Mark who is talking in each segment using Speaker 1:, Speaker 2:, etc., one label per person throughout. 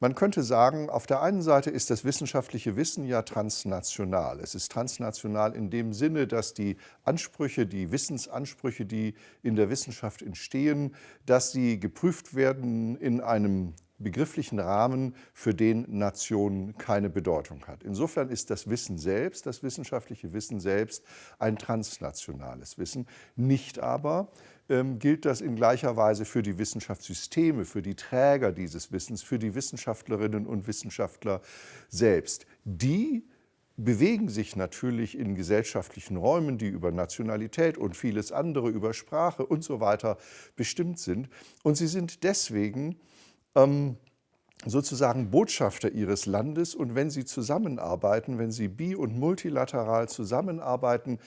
Speaker 1: Man könnte sagen, auf der einen Seite ist das wissenschaftliche Wissen ja transnational. Es ist transnational in dem Sinne, dass die Ansprüche, die Wissensansprüche, die in der Wissenschaft entstehen, dass sie geprüft werden in einem begrifflichen Rahmen, für den Nation keine Bedeutung hat. Insofern ist das Wissen selbst, das wissenschaftliche Wissen selbst, ein transnationales Wissen, nicht aber ähm, gilt das in gleicher Weise für die Wissenschaftssysteme, für die Träger dieses Wissens, für die Wissenschaftlerinnen und Wissenschaftler selbst. Die bewegen sich natürlich in gesellschaftlichen Räumen, die über Nationalität und vieles andere, über Sprache und so weiter bestimmt sind. Und sie sind deswegen ähm, sozusagen Botschafter ihres Landes. Und wenn sie zusammenarbeiten, wenn sie bi- und multilateral zusammenarbeiten,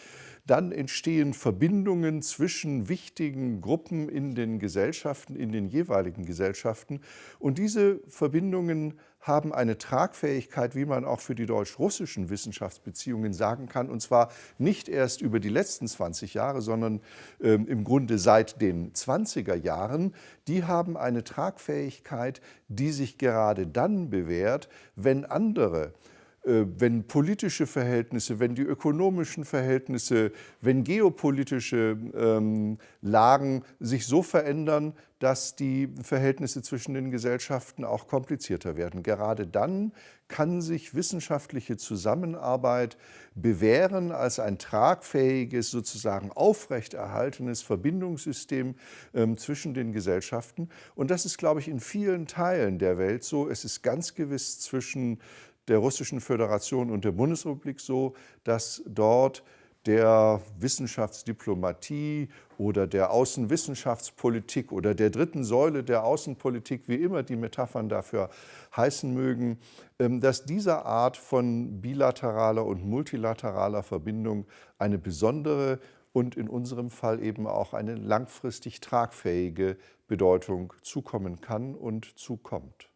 Speaker 1: dann entstehen Verbindungen zwischen wichtigen Gruppen in den Gesellschaften, in den jeweiligen Gesellschaften. Und diese Verbindungen haben eine Tragfähigkeit, wie man auch für die deutsch-russischen Wissenschaftsbeziehungen sagen kann, und zwar nicht erst über die letzten 20 Jahre, sondern äh, im Grunde seit den 20er Jahren. Die haben eine Tragfähigkeit, die sich gerade dann bewährt, wenn andere wenn politische Verhältnisse, wenn die ökonomischen Verhältnisse, wenn geopolitische ähm, Lagen sich so verändern, dass die Verhältnisse zwischen den Gesellschaften auch komplizierter werden. Gerade dann kann sich wissenschaftliche Zusammenarbeit bewähren als ein tragfähiges, sozusagen aufrechterhaltenes Verbindungssystem ähm, zwischen den Gesellschaften. Und das ist, glaube ich, in vielen Teilen der Welt so. Es ist ganz gewiss zwischen der Russischen Föderation und der Bundesrepublik so, dass dort der Wissenschaftsdiplomatie oder der Außenwissenschaftspolitik oder der dritten Säule der Außenpolitik, wie immer die Metaphern dafür heißen mögen, ähm, dass diese Art von bilateraler und multilateraler Verbindung eine besondere und in unserem Fall eben auch eine langfristig tragfähige Bedeutung zukommen kann und zukommt.